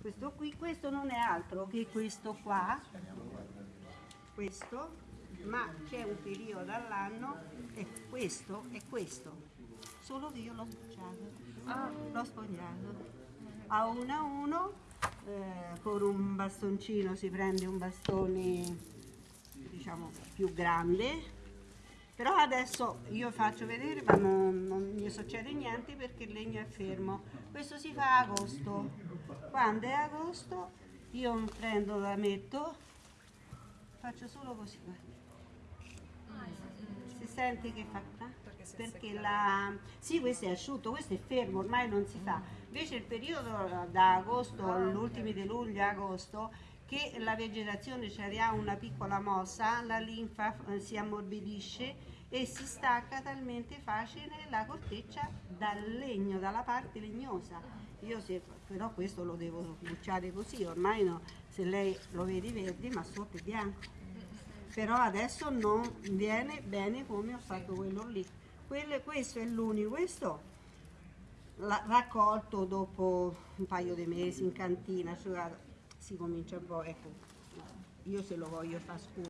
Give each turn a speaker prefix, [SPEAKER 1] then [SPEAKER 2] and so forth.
[SPEAKER 1] questo, qui, questo non è altro che questo qua, questo, ma c'è un periodo all'anno e questo è questo, solo che io l'ho sbucciato, l'ho sfogliato. A uno a uno, eh, con un bastoncino si prende un bastone diciamo più grande. Però adesso io faccio vedere ma non, non mi succede niente perché il legno è fermo. Questo si fa a agosto quando è agosto io prendo la metto faccio solo così guarda. si sente che fa eh? perché la sì questo è asciutto questo è fermo ormai non si fa invece il periodo da agosto all'ultimo di luglio agosto che la vegetazione ci ha una piccola mossa, la linfa eh, si ammorbidisce e si stacca talmente facile la corteccia dal legno, dalla parte legnosa. Io se, però questo lo devo bucciare così, ormai no, se lei lo vedi verde ma sotto è bianco. Però adesso non viene bene come ho fatto quello lì. Quello, questo è l'unico, questo raccolto dopo un paio di mesi in cantina, asciugato si comincia un po', ecco, io se lo voglio fare scuro.